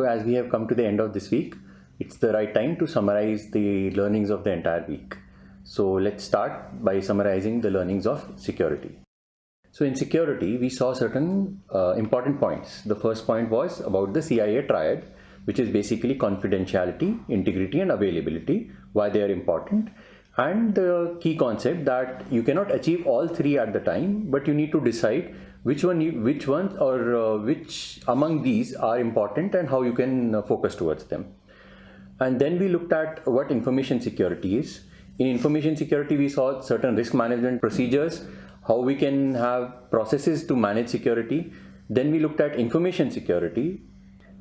So as we have come to the end of this week, it's the right time to summarize the learnings of the entire week. So let's start by summarizing the learnings of security. So in security, we saw certain uh, important points. The first point was about the CIA triad, which is basically confidentiality, integrity and availability, why they are important. And the key concept that you cannot achieve all three at the time, but you need to decide which one, you, which ones or uh, which among these are important and how you can uh, focus towards them. And then we looked at what information security is. In information security, we saw certain risk management procedures, how we can have processes to manage security. Then we looked at information security.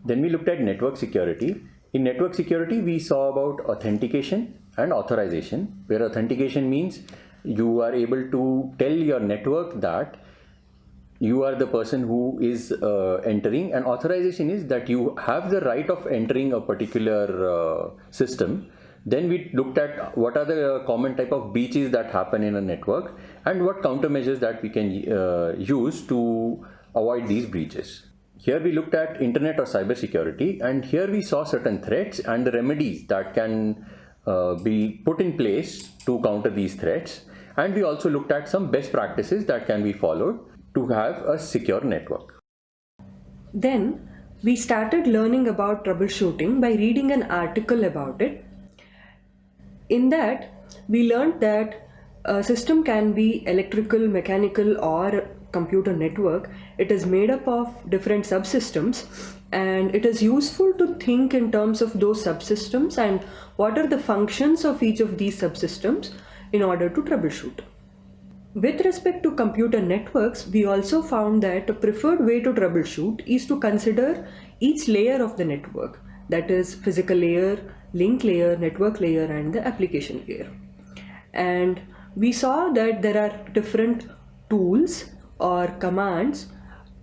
Then we looked at network security. In network security, we saw about authentication and authorization, where authentication means you are able to tell your network that you are the person who is uh, entering and authorization is that you have the right of entering a particular uh, system then we looked at what are the common type of breaches that happen in a network and what countermeasures that we can uh, use to avoid these breaches. Here we looked at internet or cyber security and here we saw certain threats and the remedies that can Uh, be put in place to counter these threats and we also looked at some best practices that can be followed to have a secure network. Then we started learning about troubleshooting by reading an article about it. In that, we learned that a system can be electrical, mechanical or computer network. It is made up of different subsystems and it is useful to think in terms of those subsystems and what are the functions of each of these subsystems in order to troubleshoot. With respect to computer networks, we also found that a preferred way to troubleshoot is to consider each layer of the network, that is physical layer, link layer, network layer and the application layer. And we saw that there are different tools or commands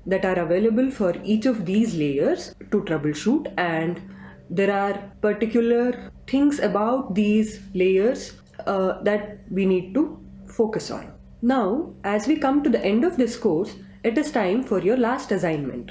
that are available for each of these layers to troubleshoot and there are particular things about these layers uh, that we need to focus on. Now, as we come to the end of this course, it is time for your last assignment.